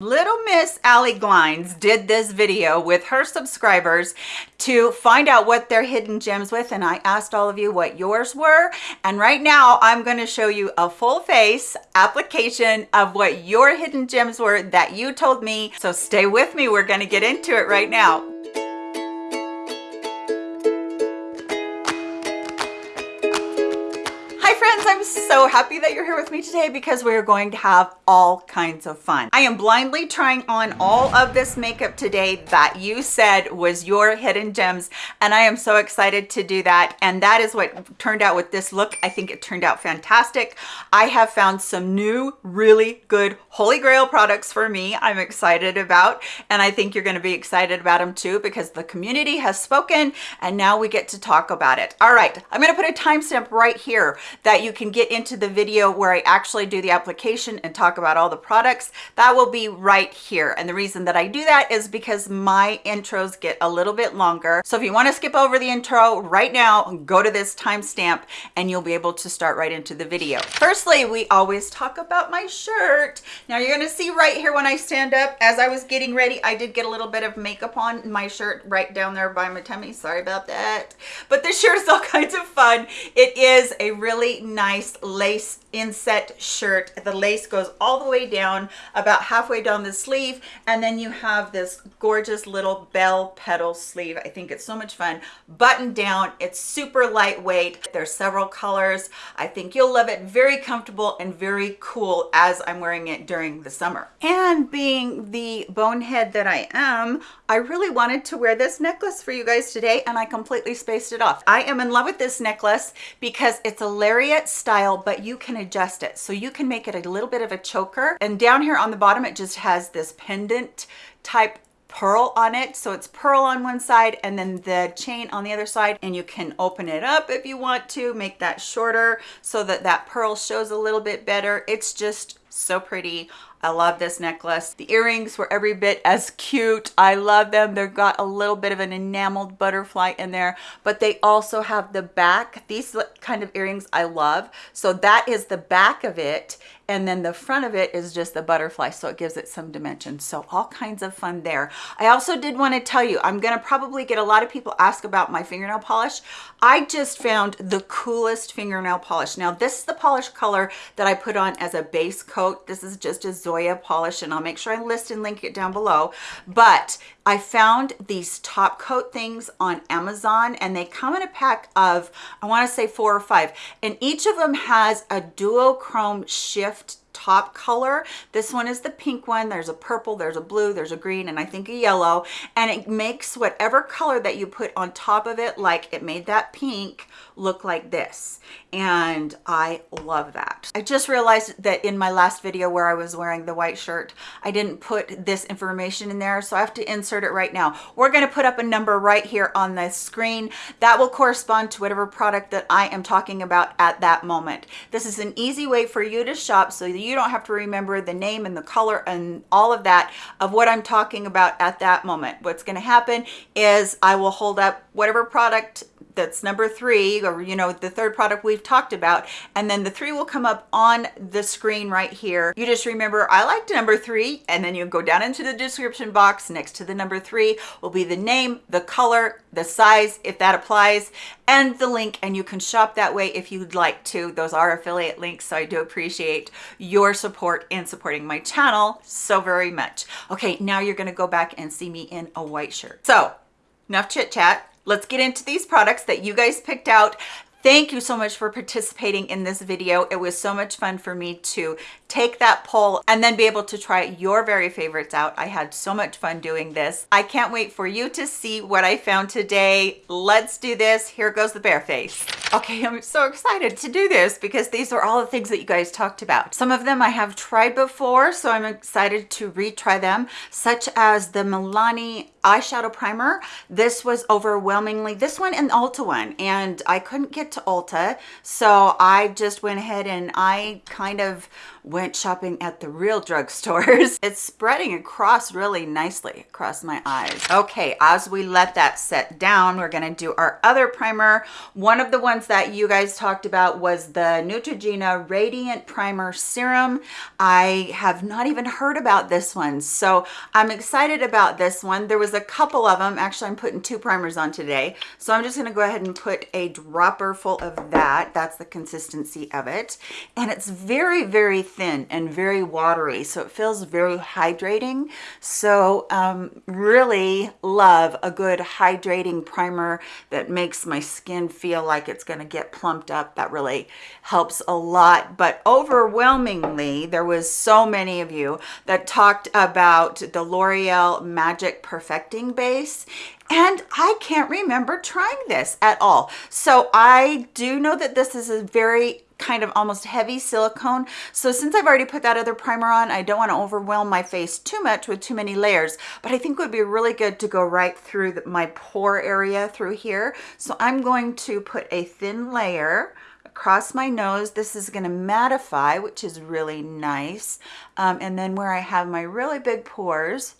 Little Miss Allie Glines did this video with her subscribers to find out what their hidden gems with and I asked all of you what yours were. And right now I'm going to show you a full face application of what your hidden gems were that you told me. So stay with me we're going to get into it right now so happy that you're here with me today because we're going to have all kinds of fun. I am blindly trying on all of this makeup today that you said was your hidden gems and i am so excited to do that and that is what turned out with this look. I think it turned out fantastic. I have found some new really good holy grail products for me i'm excited about and i think you're going to be excited about them too because the community has spoken and now we get to talk about it. All right i'm going to put a timestamp right here that you can get into the video where I actually do the application and talk about all the products. That will be right here. And the reason that I do that is because my intros get a little bit longer. So if you want to skip over the intro right now, go to this timestamp and you'll be able to start right into the video. Firstly, we always talk about my shirt. Now you're going to see right here when I stand up, as I was getting ready, I did get a little bit of makeup on my shirt right down there by my tummy. Sorry about that. But this shirt is all kinds of fun. It is a really nice lace inset shirt. The lace goes all the way down about halfway down the sleeve and then you have this gorgeous little bell petal sleeve. I think it's so much fun. Button down it's super lightweight. There's several colors. I think you'll love it. Very comfortable and very cool as i'm wearing it during the summer. And being the bonehead that i am i really wanted to wear this necklace for you guys today and i completely spaced it off. I am in love with this necklace because it's a lariat style but you can adjust it. So you can make it a little bit of a choker. And down here on the bottom, it just has this pendant type pearl on it so it's pearl on one side and then the chain on the other side and you can open it up if you want to make that shorter so that that pearl shows a little bit better it's just so pretty I love this necklace. The earrings were every bit as cute. I love them. They've got a little bit of an enameled butterfly in there, but they also have the back. These kind of earrings I love. So that is the back of it and then the front of it is just the butterfly so it gives it some dimension so all kinds of fun there i also did want to tell you i'm gonna probably get a lot of people ask about my fingernail polish i just found the coolest fingernail polish now this is the polish color that i put on as a base coat this is just a zoya polish and i'll make sure i list and link it down below. But I found these top coat things on Amazon and they come in a pack of, I wanna say four or five, and each of them has a duochrome shift top color. This one is the pink one. There's a purple, there's a blue, there's a green, and I think a yellow. And it makes whatever color that you put on top of it, like it made that pink, look like this. And I love that. I just realized that in my last video where I was wearing the white shirt, I didn't put this information in there. So I have to insert it right now. We're gonna put up a number right here on the screen. That will correspond to whatever product that I am talking about at that moment. This is an easy way for you to shop so you don't have to remember the name and the color and all of that of what I'm talking about at that moment. What's going to happen is I will hold up whatever product that's number three or you know the third product we've talked about and then the three will come up on the screen right here. You just remember i liked number three and then you go down into the description box next to the number three will be the name the color the size if that applies and the link and you can shop that way if you'd like to. Those are affiliate links so i do appreciate your support in supporting my channel so very much. Okay now you're going to go back and see me in a white shirt. So enough chit chat let's get into these products that you guys picked out Thank you so much for participating in this video. It was so much fun for me to take that poll and then be able to try your very favorites out. I had so much fun doing this. I can't wait for you to see what I found today. Let's do this. Here goes the bare face. Okay, I'm so excited to do this because these are all the things that you guys talked about. Some of them I have tried before, so I'm excited to retry them, such as the Milani eyeshadow primer. This was overwhelmingly, this one and the Ulta one, and I couldn't get to Ulta, so I just went ahead and I kind of went shopping at the real drugstores. it's spreading across really nicely across my eyes. Okay, as we let that set down, we're gonna do our other primer. One of the ones that you guys talked about was the Neutrogena Radiant Primer Serum. I have not even heard about this one, so I'm excited about this one. There was a couple of them. Actually, I'm putting two primers on today. So I'm just gonna go ahead and put a dropper full of that. That's the consistency of it. And it's very, very thin and very watery. So it feels very hydrating. So um, really love a good hydrating primer that makes my skin feel like it's gonna get plumped up. That really helps a lot. But overwhelmingly, there was so many of you that talked about the L'Oreal Magic Perfecting Base and I can't remember trying this at all. So I do know that this is a very kind of almost heavy silicone. So since I've already put that other primer on, I don't want to overwhelm my face too much with too many layers, but I think it would be really good to go right through the, my pore area through here. So I'm going to put a thin layer across my nose. This is going to mattify, which is really nice. Um, and then where I have my really big pores,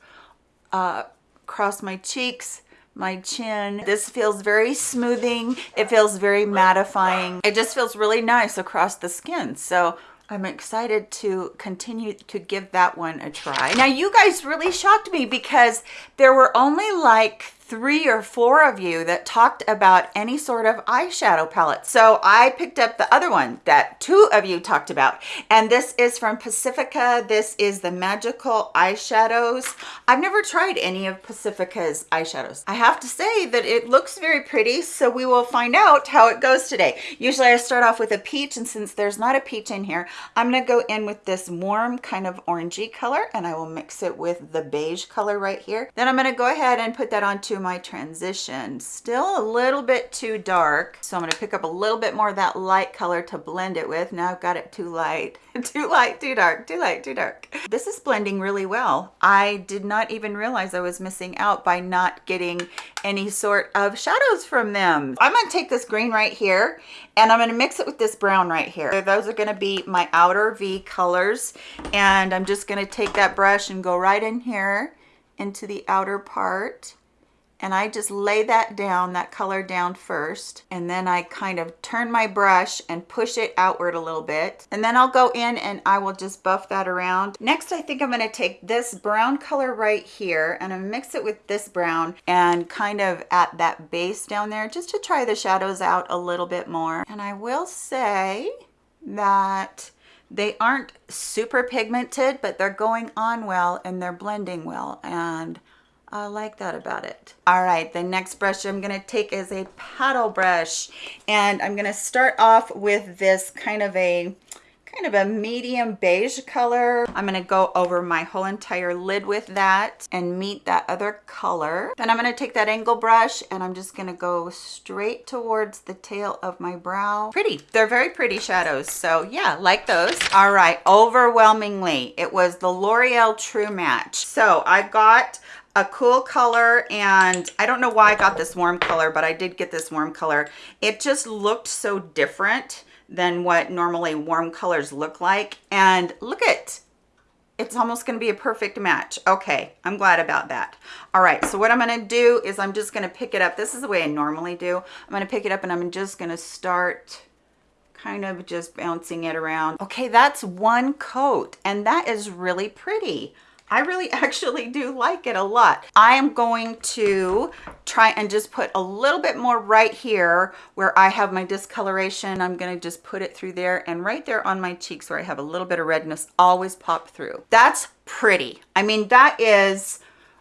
uh, across my cheeks, my chin. This feels very smoothing. It feels very mattifying. It just feels really nice across the skin. So I'm excited to continue to give that one a try. Now you guys really shocked me because there were only like three or four of you that talked about any sort of eyeshadow palette. So I picked up the other one that two of you talked about. And this is from Pacifica. This is the Magical Eyeshadows. I've never tried any of Pacifica's eyeshadows. I have to say that it looks very pretty. So we will find out how it goes today. Usually I start off with a peach. And since there's not a peach in here, I'm going to go in with this warm kind of orangey color. And I will mix it with the beige color right here. Then I'm going to go ahead and put that onto my transition. Still a little bit too dark. So I'm gonna pick up a little bit more of that light color to blend it with. Now I've got it too light, too light, too dark, too light, too dark. This is blending really well. I did not even realize I was missing out by not getting any sort of shadows from them. I'm gonna take this green right here and I'm gonna mix it with this brown right here. So Those are gonna be my outer V colors. And I'm just gonna take that brush and go right in here into the outer part and I just lay that down, that color down first, and then I kind of turn my brush and push it outward a little bit. And then I'll go in and I will just buff that around. Next, I think I'm gonna take this brown color right here and I mix it with this brown and kind of at that base down there, just to try the shadows out a little bit more. And I will say that they aren't super pigmented, but they're going on well and they're blending well. And I like that about it. All right, the next brush I'm gonna take is a paddle brush and I'm gonna start off with this kind of a kind of a medium beige color. I'm gonna go over my whole entire lid with that and meet that other color. Then I'm gonna take that angle brush and I'm just gonna go straight towards the tail of my brow. Pretty, they're very pretty shadows. So yeah, like those. All right, overwhelmingly, it was the L'Oreal True Match. So I got a cool color and I don't know why I got this warm color, but I did get this warm color. It just looked so different than what normally warm colors look like. And look at, it's almost gonna be a perfect match. Okay, I'm glad about that. All right, so what I'm gonna do is I'm just gonna pick it up. This is the way I normally do. I'm gonna pick it up and I'm just gonna start kind of just bouncing it around. Okay, that's one coat and that is really pretty. I really actually do like it a lot. I am going to try and just put a little bit more right here where I have my discoloration. I'm going to just put it through there and right there on my cheeks where I have a little bit of redness always pop through. That's pretty. I mean, that is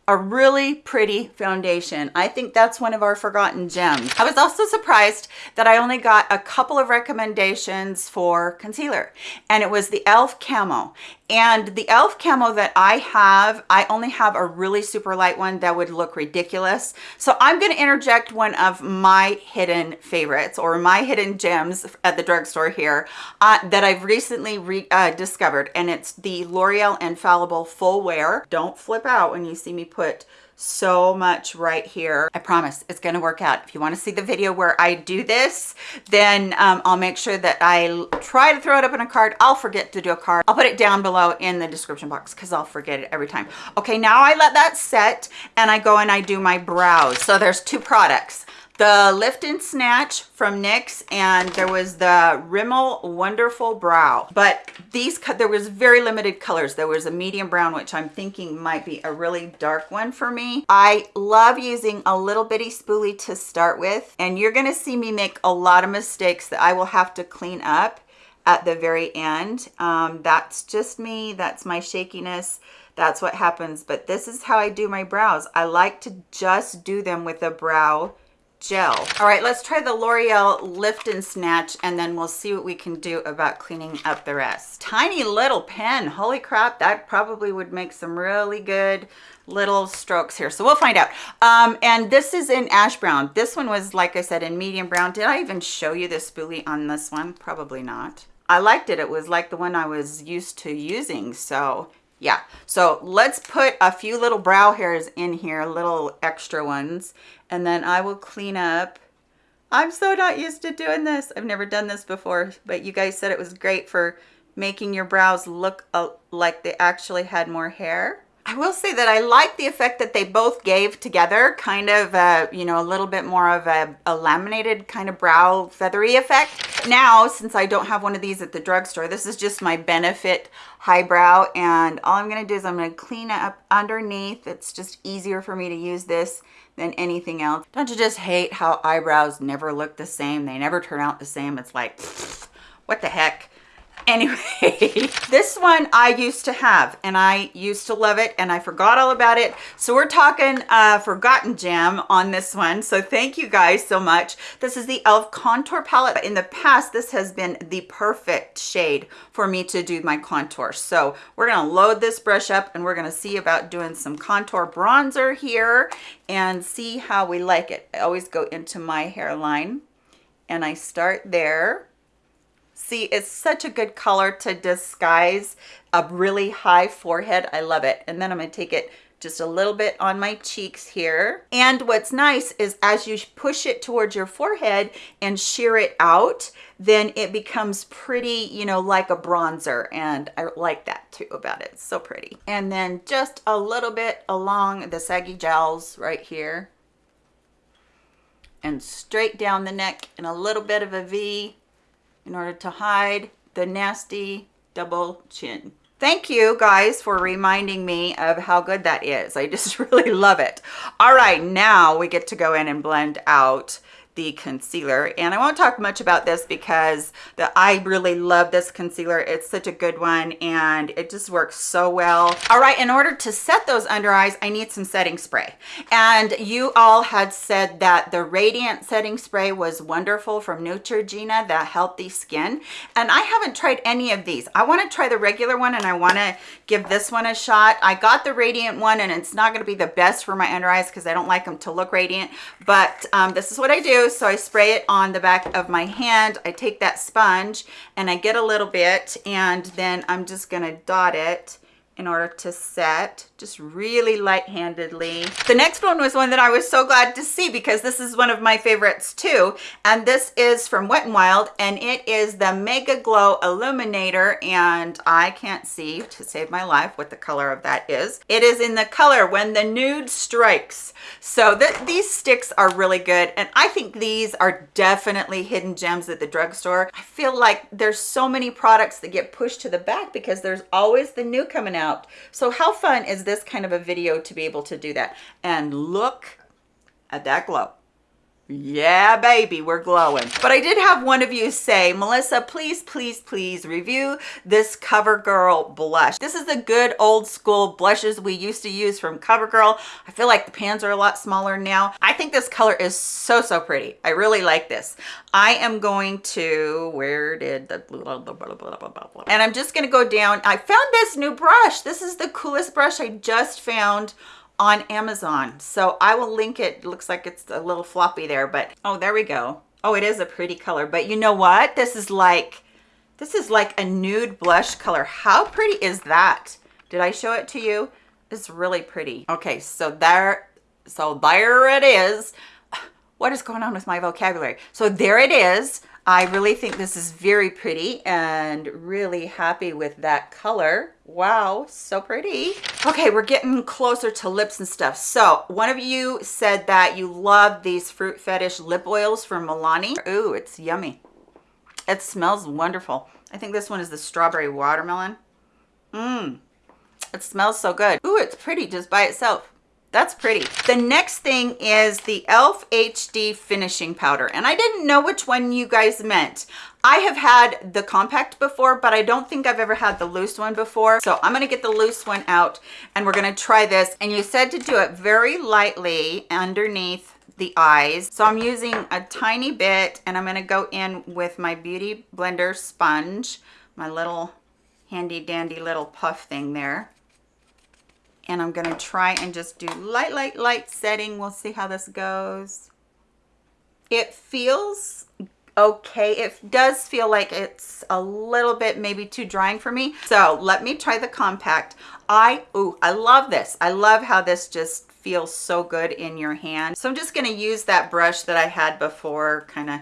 a really pretty foundation. I think that's one of our forgotten gems. I was also surprised that I only got a couple of recommendations for concealer and it was the e.l.f. Camo. And the e.l.f. Camo that I have, I only have a really super light one that would look ridiculous. So I'm gonna interject one of my hidden favorites or my hidden gems at the drugstore here uh, that I've recently re uh, discovered. And it's the L'Oreal Infallible Full Wear. Don't flip out when you see me put so much right here. I promise it's gonna work out. If you wanna see the video where I do this, then um, I'll make sure that I try to throw it up in a card. I'll forget to do a card. I'll put it down below in the description box because I'll forget it every time. Okay, now I let that set and I go and I do my brows. So there's two products the lift and snatch from NYX and there was the Rimmel Wonderful Brow. But these, there was very limited colors. There was a medium brown, which I'm thinking might be a really dark one for me. I love using a little bitty spoolie to start with. And you're gonna see me make a lot of mistakes that I will have to clean up at the very end. Um, that's just me, that's my shakiness that's what happens but this is how I do my brows I like to just do them with a brow gel. All right, let's try the L'Oreal Lift and Snatch and then we'll see what we can do about cleaning up the rest. Tiny little pen, holy crap, that probably would make some really good little strokes here. So we'll find out. Um, and this is in ash brown. This one was, like I said, in medium brown. Did I even show you the spoolie on this one? Probably not. I liked it. It was like the one I was used to using. So yeah. So let's put a few little brow hairs in here little extra ones and then i will clean up. I'm so not used to doing this. I've never done this before but you guys said it was great for making your brows look like they actually had more hair I will say that I like the effect that they both gave together, kind of, uh, you know, a little bit more of a, a, laminated kind of brow feathery effect. Now, since I don't have one of these at the drugstore, this is just my Benefit Highbrow, and all I'm going to do is I'm going to clean it up underneath. It's just easier for me to use this than anything else. Don't you just hate how eyebrows never look the same? They never turn out the same. It's like, what the heck? Anyway, this one I used to have and I used to love it and I forgot all about it. So we're talking uh, Forgotten Gem on this one. So thank you guys so much. This is the e.l.f. Contour Palette. In the past, this has been the perfect shade for me to do my contour. So we're gonna load this brush up and we're gonna see about doing some contour bronzer here and see how we like it. I always go into my hairline and I start there See, it's such a good color to disguise a really high forehead. I love it. And then I'm going to take it just a little bit on my cheeks here. And what's nice is as you push it towards your forehead and sheer it out, then it becomes pretty, you know, like a bronzer. And I like that too about it. It's so pretty. And then just a little bit along the saggy jowls right here. And straight down the neck and a little bit of a V in order to hide the nasty double chin. Thank you guys for reminding me of how good that is. I just really love it. All right, now we get to go in and blend out the concealer. And I won't talk much about this because the, I really love this concealer. It's such a good one and it just works so well. All right in order to set those under eyes I need some setting spray. And you all had said that the radiant setting spray was wonderful from Neutrogena the healthy skin. And I haven't tried any of these. I want to try the regular one and I want to give this one a shot. I got the radiant one and it's not going to be the best for my under eyes because I don't like them to look radiant but um, this is what I do so I spray it on the back of my hand. I take that sponge and I get a little bit and then I'm just gonna dot it in order to set just really light-handedly. The next one was one that I was so glad to see because this is one of my favorites too. And this is from Wet n Wild and it is the Mega Glow Illuminator and I can't see to save my life what the color of that is. It is in the color When the Nude Strikes. So th these sticks are really good and I think these are definitely hidden gems at the drugstore. I feel like there's so many products that get pushed to the back because there's always the new coming out. So how fun is this kind of a video to be able to do that? And look at that glow yeah baby we're glowing. But i did have one of you say melissa please please please review this covergirl blush. This is the good old school blushes we used to use from covergirl. I feel like the pans are a lot smaller now. I think this color is so so pretty. I really like this. I am going to where did the blah, blah, blah, and i'm just going to go down. I found this new brush. This is the coolest brush i just found on Amazon. So I will link it. it. looks like it's a little floppy there, but oh, there we go. Oh, it is a pretty color, but you know what? This is like, this is like a nude blush color. How pretty is that? Did I show it to you? It's really pretty. Okay, so there, so there it is. What is going on with my vocabulary? So there it is. I really think this is very pretty and really happy with that color. Wow, so pretty. Okay, we're getting closer to lips and stuff. So one of you said that you love these Fruit Fetish lip oils from Milani. Ooh, it's yummy. It smells wonderful. I think this one is the strawberry watermelon. Mmm, it smells so good. Ooh, it's pretty just by itself. That's pretty. The next thing is the e.l.f. HD finishing powder. And I didn't know which one you guys meant. I have had the compact before, but I don't think I've ever had the loose one before. So I'm gonna get the loose one out and we're gonna try this. And you said to do it very lightly underneath the eyes. So I'm using a tiny bit and I'm gonna go in with my Beauty Blender sponge, my little handy dandy little puff thing there and I'm gonna try and just do light, light, light setting. We'll see how this goes. It feels okay. It does feel like it's a little bit maybe too drying for me. So let me try the compact. I, ooh, I love this. I love how this just feels so good in your hand. So I'm just gonna use that brush that I had before, kind of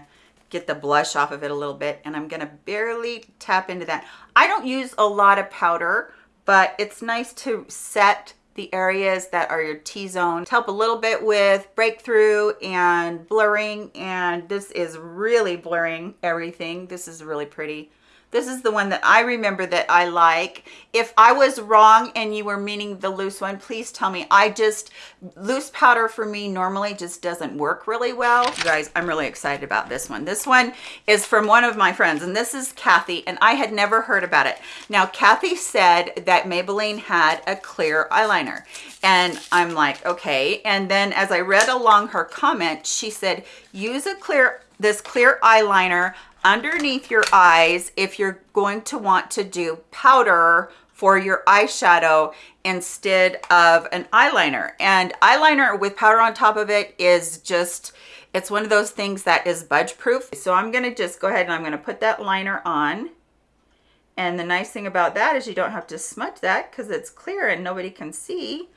get the blush off of it a little bit. And I'm gonna barely tap into that. I don't use a lot of powder but it's nice to set the areas that are your T-zone. To help a little bit with breakthrough and blurring and this is really blurring everything. This is really pretty. This is the one that I remember that I like. If I was wrong and you were meaning the loose one, please tell me. I just, loose powder for me normally just doesn't work really well. You guys, I'm really excited about this one. This one is from one of my friends and this is Kathy and I had never heard about it. Now, Kathy said that Maybelline had a clear eyeliner and I'm like, okay. And then as I read along her comment, she said, use a clear this clear eyeliner underneath your eyes if you're going to want to do powder for your eyeshadow instead of an eyeliner. And eyeliner with powder on top of it is just it's one of those things that is budge proof so i'm to just go ahead and i'm to put that liner on. And the nice thing about that is you don't have to smudge that because it's clear and nobody can see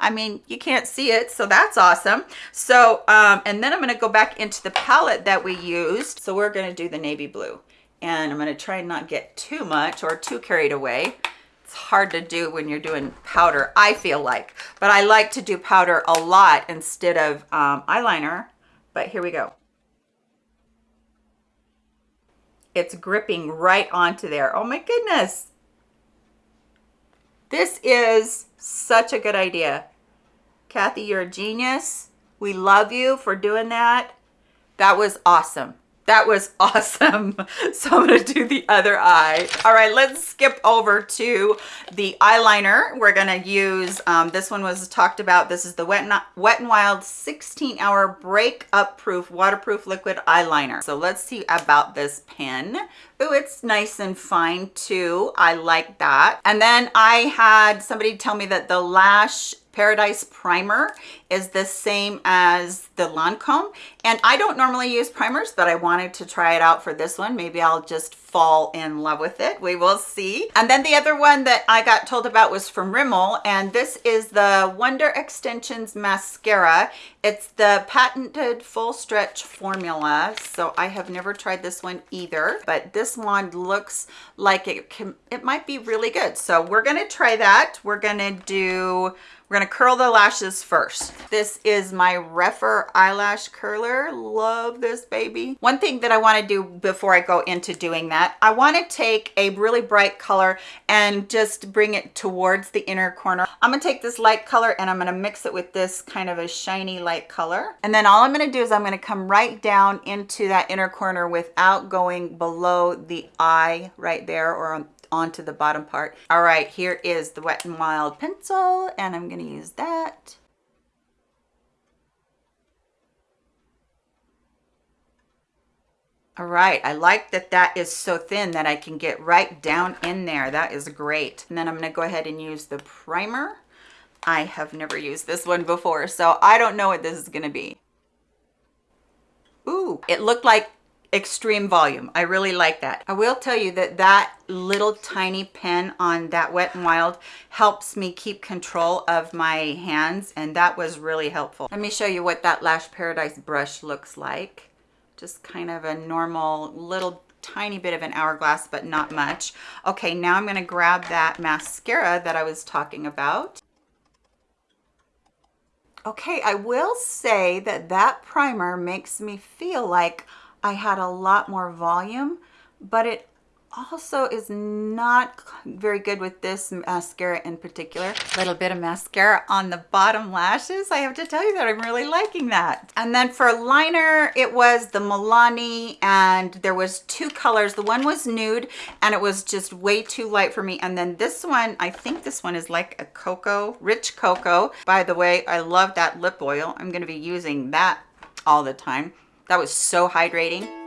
I mean, you can't see it, so that's awesome. So, um, and then I'm gonna go back into the palette that we used. So we're gonna do the navy blue. And I'm gonna try and not get too much or too carried away. It's hard to do when you're doing powder, I feel like. But I like to do powder a lot instead of um, eyeliner. But here we go. It's gripping right onto there. Oh my goodness. This is such a good idea. Kathy, you're a genius. We love you for doing that. That was awesome. That was awesome. So I'm going to do the other eye. All right, let's skip over to the eyeliner. We're going to use, um, this one was talked about. This is the Wet, and, Wet n Wild 16 hour breakup proof waterproof liquid eyeliner. So let's see about this pen. Oh, it's nice and fine too. I like that. And then I had somebody tell me that the Lash Paradise Primer is the same as the Lancome. And I don't normally use primers, but I wanted to try it out for this one. Maybe I'll just fall in love with it. We will see. And then the other one that I got told about was from Rimmel. And this is the Wonder Extensions Mascara. It's the patented full stretch formula. So I have never tried this one either, but this one looks like it can, it might be really good. So we're going to try that. We're going to do we're gonna curl the lashes first. This is my Rephr eyelash curler. Love this baby. One thing that I wanna do before I go into doing that, I wanna take a really bright color and just bring it towards the inner corner. I'm gonna take this light color and I'm gonna mix it with this kind of a shiny light color. And then all I'm gonna do is I'm gonna come right down into that inner corner without going below the eye right there or on onto the bottom part. All right, here is the Wet n Wild pencil, and I'm going to use that. All right, I like that that is so thin that I can get right down in there. That is great. And then I'm gonna go ahead and use the primer. I have never used this one before, so I don't know what this is gonna be. Ooh, it looked like extreme volume. I really like that. I will tell you that that little tiny pen on that Wet n Wild helps me keep control of my hands and that was really helpful. Let me show you what that Lash Paradise brush looks like. Just kind of a normal little tiny bit of an hourglass, but not much. Okay, now I'm gonna grab that mascara that I was talking about. Okay, I will say that that primer makes me feel like I had a lot more volume, but it also is not very good with this mascara in particular. Little bit of mascara on the bottom lashes. I have to tell you that I'm really liking that. And then for liner, it was the Milani and there was two colors. The one was nude and it was just way too light for me. And then this one, I think this one is like a cocoa, rich cocoa. By the way, I love that lip oil. I'm gonna be using that all the time. That was so hydrating.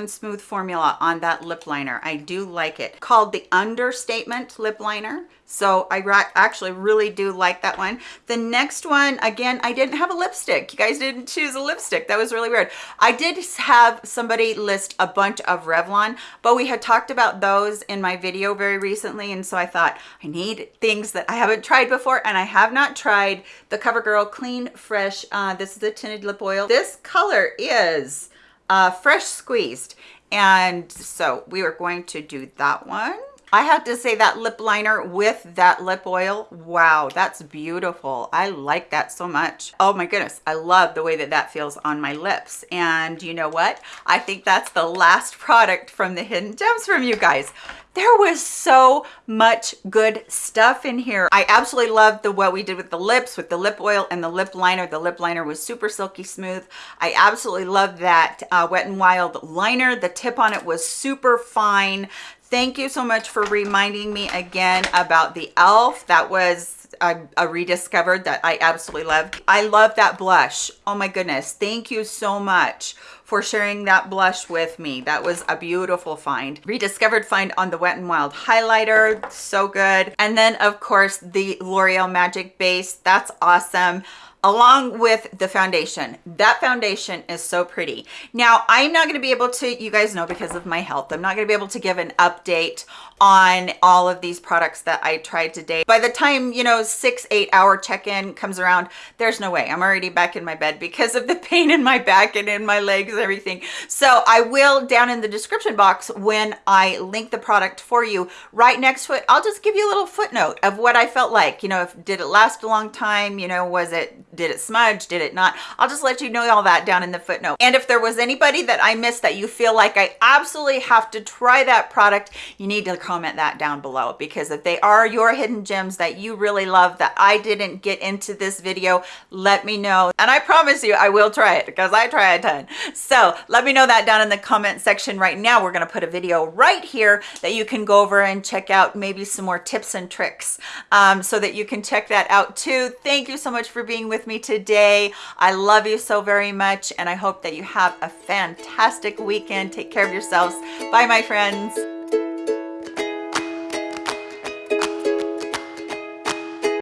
And smooth formula on that lip liner. I do like it. Called the Understatement Lip Liner. So I actually really do like that one. The next one, again, I didn't have a lipstick. You guys didn't choose a lipstick. That was really weird. I did have somebody list a bunch of Revlon, but we had talked about those in my video very recently. And so I thought I need things that I haven't tried before. And I have not tried the CoverGirl Clean Fresh. Uh, this is a tinted lip oil. This color is uh, fresh squeezed. And so we are going to do that one. I have to say that lip liner with that lip oil, wow, that's beautiful. I like that so much. Oh my goodness, I love the way that that feels on my lips. And you know what? I think that's the last product from the Hidden Gems from you guys there was so much good stuff in here. I absolutely loved the what we did with the lips, with the lip oil and the lip liner. The lip liner was super silky smooth. I absolutely loved that uh, Wet n Wild liner. The tip on it was super fine. Thank you so much for reminding me again about the e.l.f. That was a, a, rediscovered that I absolutely loved. I love that blush. Oh my goodness. Thank you so much for sharing that blush with me. That was a beautiful find. Rediscovered find on the Wet n Wild highlighter. So good. And then of course the L'Oreal Magic Base. That's awesome along with the foundation. That foundation is so pretty. Now i'm not going to be able to you guys know because of my health i'm not going to be able to give an update on all of these products that i tried today. By the time you know six eight hour check-in comes around there's no way. I'm already back in my bed because of the pain in my back and in my legs and everything. So i will down in the description box when i link the product for you right next to it i'll just give you a little footnote of what i felt like. You know if did it last a long time? You know was it did it smudge did it not? I'll just let you know all that down in the footnote. And if there was anybody that i missed that you feel like i absolutely have to try that product you need to comment that down below because if they are your hidden gems that you really love that i didn't get into this video let me know. And i promise you i will try it because i try a ton. So let me know that down in the comment section right now. We're going to put a video right here that you can go over and check out maybe some more tips and tricks um, so that you can check that out too. Thank you so much for being with with me today. I love you so very much and I hope that you have a fantastic weekend. Take care of yourselves. Bye, my friends.